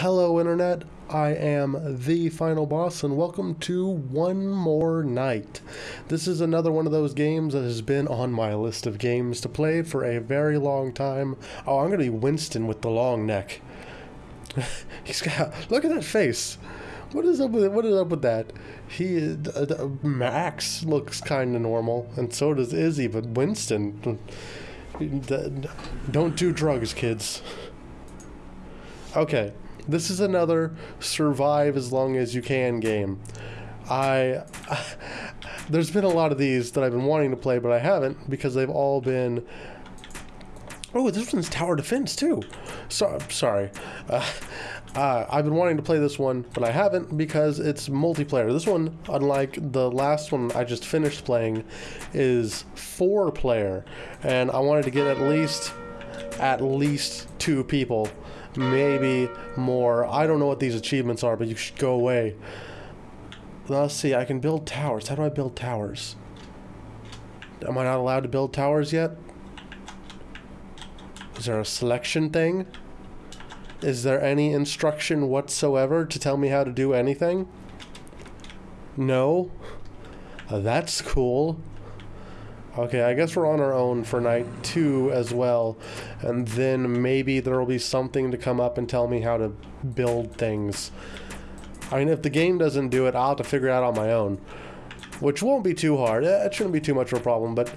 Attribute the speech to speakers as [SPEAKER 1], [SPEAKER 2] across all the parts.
[SPEAKER 1] Hello, Internet. I am the final boss, and welcome to One More Night. This is another one of those games that has been on my list of games to play for a very long time. Oh, I'm gonna be Winston with the long neck. He's got look at that face. What is up with what is up with that? He uh, Max looks kind of normal, and so does Izzy, but Winston. Don't do drugs, kids. Okay, this is another survive as long as you can game. I there's been a lot of these that I've been wanting to play, but I haven't because they've all been. Oh, this one's tower defense too. So sorry. Uh, uh, I've been wanting to play this one, but I haven't because it's multiplayer. This one, unlike the last one I just finished playing, is four player, and I wanted to get at least at least two people, maybe more. I don't know what these achievements are, but you should go away. Let's see. I can build towers. How do I build towers? Am I not allowed to build towers yet? Is there a selection thing? Is there any instruction whatsoever to tell me how to do anything? No? That's cool. Okay, I guess we're on our own for night two as well. And then maybe there will be something to come up and tell me how to build things. I mean, if the game doesn't do it, I'll have to figure it out on my own. Which won't be too hard. It shouldn't be too much of a problem, but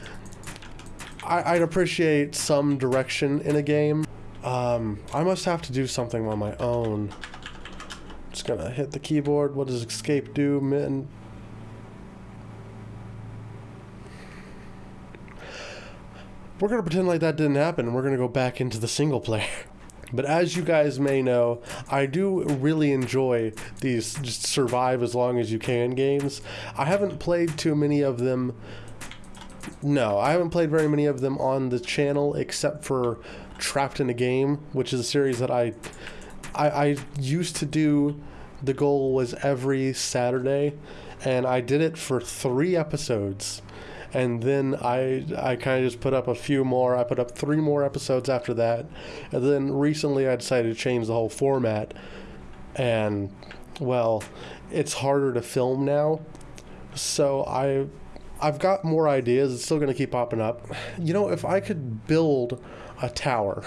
[SPEAKER 1] I, would appreciate some direction in a game. Um, I must have to do something on my own. Just gonna hit the keyboard. What does escape do? Min We're gonna pretend like that didn't happen and we're gonna go back into the single player. But as you guys may know, I do really enjoy these just survive as long as you can games. I haven't played too many of them. No, I haven't played very many of them on the channel except for Trapped in a Game, which is a series that I, I, I used to do. The goal was every Saturday, and I did it for three episodes. And then I I kind of just put up a few more. I put up three more episodes after that, and then recently I decided to change the whole format. And well, it's harder to film now, so I I've got more ideas. It's still going to keep popping up. You know, if I could build a tower,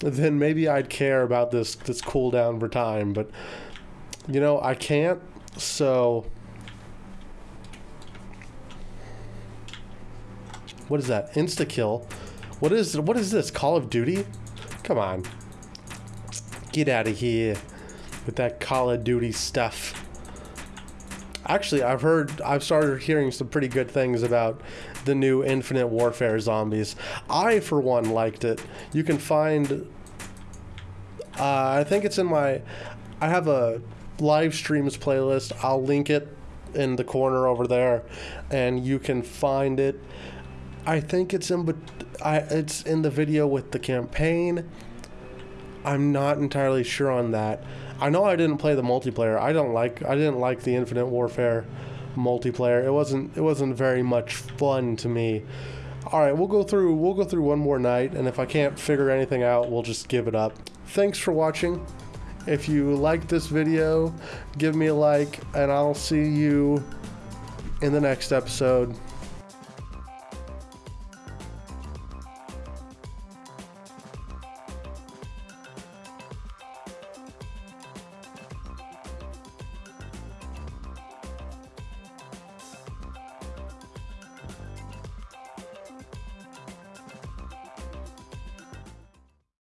[SPEAKER 1] then maybe I'd care about this this cooldown for time. But you know, I can't. So what is that? Insta kill. What is what is this? Call of Duty? Come on. Get out of here with that Call of Duty stuff. Actually, I've heard, I've started hearing some pretty good things about the new Infinite Warfare zombies. I, for one, liked it. You can find, uh, I think it's in my, I have a live streams playlist. I'll link it in the corner over there, and you can find it. I think it's in, but I it's in the video with the campaign. I'm not entirely sure on that. I know I didn't play the multiplayer. I don't like I didn't like the Infinite Warfare multiplayer. It wasn't it wasn't very much fun to me. All right, we'll go through we'll go through one more night and if I can't figure anything out, we'll just give it up. Thanks for watching. If you like this video, give me a like and I'll see you in the next episode.